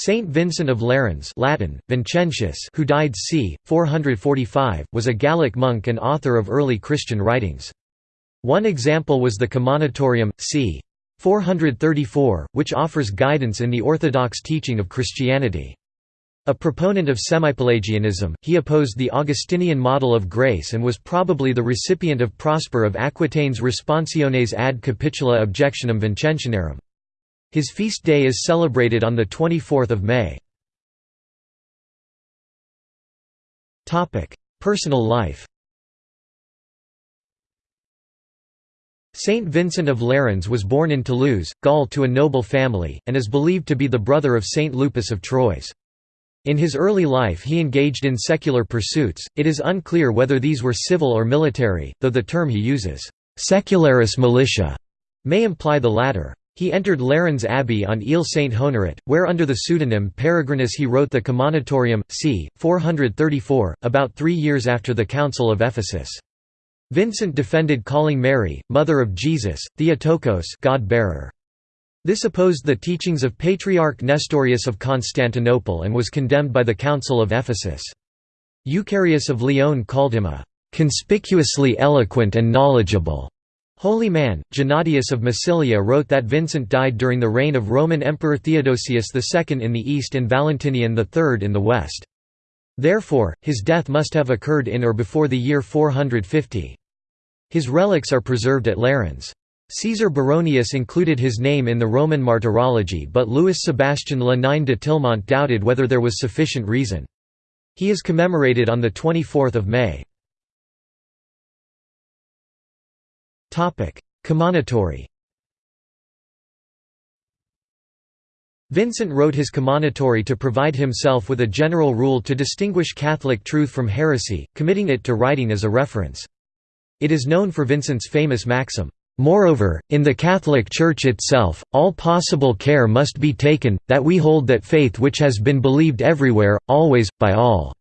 Saint Vincent of Lerins Latin, Vincentius who died c. 445, was a Gallic monk and author of early Christian writings. One example was the Commonitorium, c. 434, which offers guidance in the orthodox teaching of Christianity. A proponent of semipelagianism, he opposed the Augustinian model of grace and was probably the recipient of Prosper of Aquitaine's Responsiones ad Capitula Objectionum Vincentianarum. His feast day is celebrated on 24 May. Personal life Saint Vincent of Lerins was born in Toulouse, Gaul to a noble family, and is believed to be the brother of Saint Lupus of Troyes. In his early life he engaged in secular pursuits, it is unclear whether these were civil or military, though the term he uses, «secularis militia», may imply the latter. He entered Lerins Abbey on Ile Saint Honorat, where under the pseudonym Peregrinus he wrote the Commonitorium, c. 434, about three years after the Council of Ephesus. Vincent defended calling Mary, Mother of Jesus, Theotokos God-bearer. This opposed the teachings of Patriarch Nestorius of Constantinople and was condemned by the Council of Ephesus. Eucharius of Lyon called him a "...conspicuously eloquent and knowledgeable." Holy man, Gennadius of Massilia wrote that Vincent died during the reign of Roman Emperor Theodosius II in the east and Valentinian III in the west. Therefore, his death must have occurred in or before the year 450. His relics are preserved at Lerins. Caesar Baronius included his name in the Roman martyrology but Louis Sebastian Lenain de Tillemont doubted whether there was sufficient reason. He is commemorated on 24 May. Commonitory Vincent wrote his commonitory to provide himself with a general rule to distinguish Catholic truth from heresy, committing it to writing as a reference. It is known for Vincent's famous maxim, Moreover, in the Catholic Church itself, all possible care must be taken, that we hold that faith which has been believed everywhere, always, by all."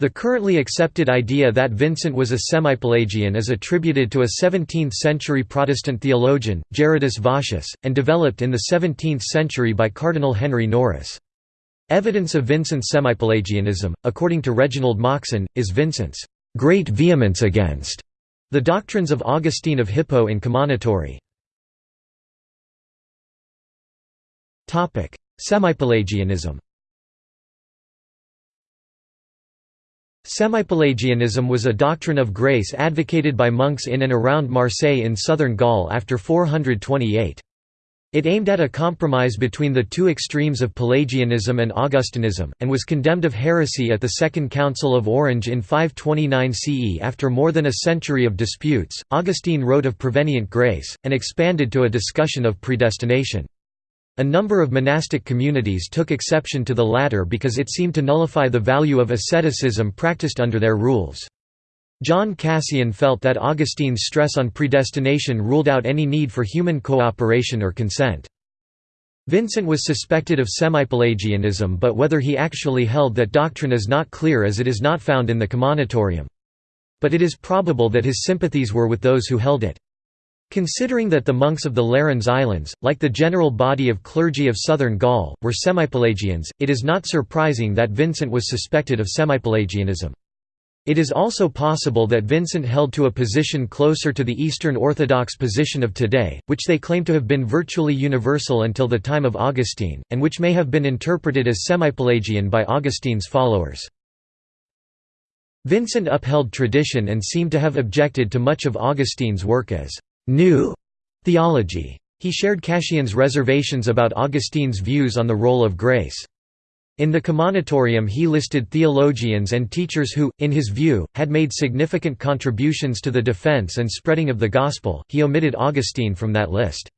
The currently accepted idea that Vincent was a semi-Pelagian is attributed to a 17th-century Protestant theologian, Gerardus Vossius, and developed in the 17th century by Cardinal Henry Noris. Evidence of Vincent's semi-Pelagianism, according to Reginald Moxon, is Vincent's great vehemence against the Doctrines of Augustine of Hippo in Commonitory Semipelagianism Semipelagianism was a doctrine of grace advocated by monks in and around Marseille in southern Gaul after 428. It aimed at a compromise between the two extremes of Pelagianism and Augustinism, and was condemned of heresy at the Second Council of Orange in 529 CE. After more than a century of disputes, Augustine wrote of prevenient grace, and expanded to a discussion of predestination. A number of monastic communities took exception to the latter because it seemed to nullify the value of asceticism practiced under their rules. John Cassian felt that Augustine's stress on predestination ruled out any need for human cooperation or consent. Vincent was suspected of semi-Pelagianism but whether he actually held that doctrine is not clear as it is not found in the Commonitorium. But it is probable that his sympathies were with those who held it. Considering that the monks of the Lerins Islands, like the general body of clergy of southern Gaul, were semi-Pelagians, it is not surprising that Vincent was suspected of semi-Pelagianism. It is also possible that Vincent held to a position closer to the Eastern Orthodox position of today, which they claim to have been virtually universal until the time of Augustine, and which may have been interpreted as semi-Pelagian by Augustine's followers. Vincent upheld tradition and seemed to have objected to much of Augustine's work as «new» theology. He shared Cassian's reservations about Augustine's views on the role of grace. In the Commonitorium he listed theologians and teachers who, in his view, had made significant contributions to the defense and spreading of the Gospel, he omitted Augustine from that list.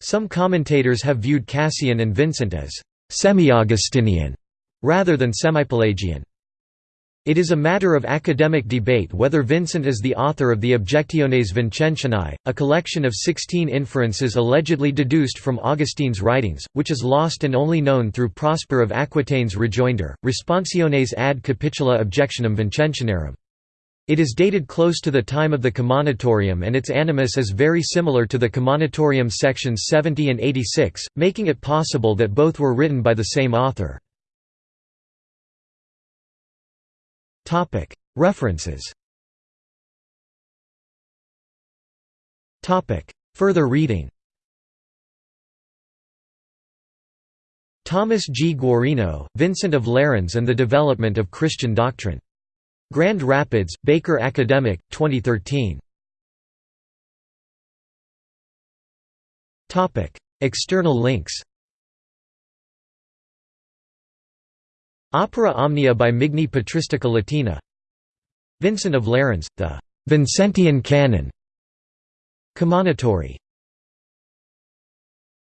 Some commentators have viewed Cassian and Vincent as «semi-Augustinian» rather than semi-Pelagian. It is a matter of academic debate whether Vincent is the author of the Objectiones Vincentianae, a collection of sixteen inferences allegedly deduced from Augustine's writings, which is lost and only known through Prosper of Aquitaine's rejoinder, Responsiones ad Capitula Objectionum Vincentianarum. It is dated close to the time of the Commonitorium and its animus is very similar to the Commonitorium sections 70 and 86, making it possible that both were written by the same author. References Further reading Thomas G. Guarino, Vincent of Lerins and the Development of Christian Doctrine. Grand Rapids, Baker Academic, 2013. External links Opera Omnia by Migne Patristica Latina. Vincent of Lerins, the Vincentian Canon. Commonitory